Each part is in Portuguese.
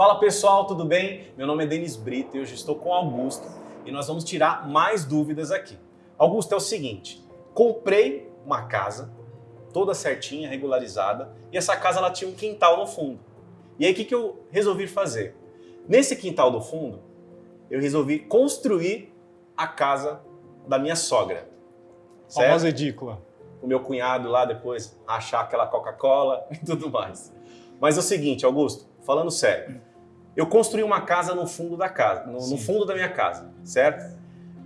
Fala pessoal, tudo bem? Meu nome é Denis Brito e hoje estou com o Augusto e nós vamos tirar mais dúvidas aqui. Augusto, é o seguinte, comprei uma casa toda certinha, regularizada e essa casa ela tinha um quintal no fundo. E aí o que, que eu resolvi fazer? Nesse quintal do fundo, eu resolvi construir a casa da minha sogra. Certo? Famosa edícula. O meu cunhado lá depois achar aquela Coca-Cola e tudo mais. Mas é o seguinte, Augusto, falando sério, eu construí uma casa no fundo da casa, no, no fundo da minha casa, certo?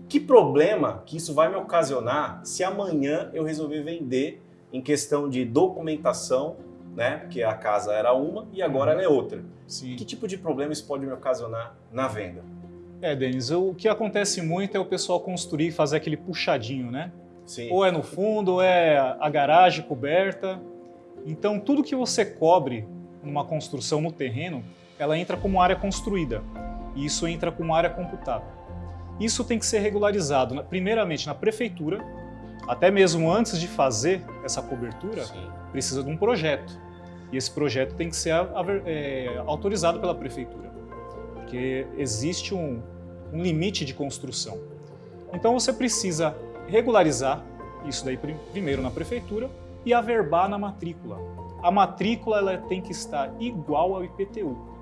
Que problema que isso vai me ocasionar se amanhã eu resolver vender em questão de documentação, né? Porque a casa era uma e agora ela é outra. Sim. Que tipo de problema isso pode me ocasionar na venda? É, Denis, o que acontece muito é o pessoal construir e fazer aquele puxadinho, né? Sim. Ou é no fundo, ou é a garagem coberta. Então, tudo que você cobre numa construção no terreno, ela entra como área construída. E isso entra como área computada. Isso tem que ser regularizado, primeiramente na prefeitura, até mesmo antes de fazer essa cobertura, Sim. precisa de um projeto. E esse projeto tem que ser é, autorizado pela prefeitura, porque existe um, um limite de construção. Então você precisa regularizar isso daí primeiro na prefeitura e averbar na matrícula. A matrícula ela tem que estar igual ao IPTU,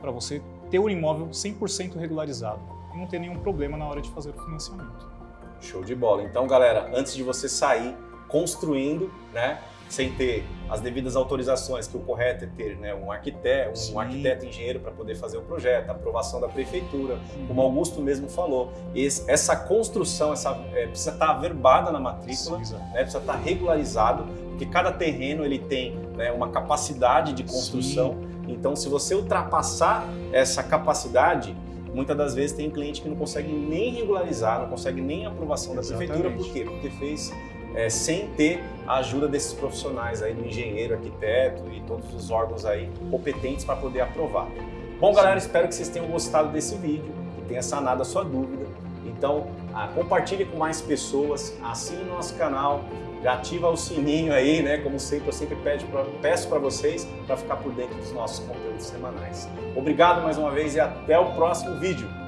para você ter o imóvel 100% regularizado e não ter nenhum problema na hora de fazer o financiamento. Show de bola. Então, galera, antes de você sair construindo, né, sem ter as devidas autorizações, que o correto é ter né, um arquiteto, um arquiteto engenheiro para poder fazer o projeto, a aprovação da prefeitura, Sim. como Augusto mesmo falou. Esse, essa construção essa, é, precisa estar tá averbada na matrícula, Sim, né, precisa estar tá regularizado, porque cada terreno ele tem né, uma capacidade de construção. Sim. Então, se você ultrapassar essa capacidade, muitas das vezes tem cliente que não consegue nem regularizar, não consegue nem aprovação da Exatamente. prefeitura. Por quê? Porque fez é, sem ter a ajuda desses profissionais aí, do engenheiro, arquiteto e todos os órgãos aí competentes para poder aprovar. Bom, galera, espero que vocês tenham gostado desse vídeo, que tenha sanado a sua dúvida. Então, ah, compartilhe com mais pessoas, assine o nosso canal, já ativa o sininho aí, né? Como sempre, eu sempre peço para vocês para ficar por dentro dos nossos conteúdos semanais. Obrigado mais uma vez e até o próximo vídeo.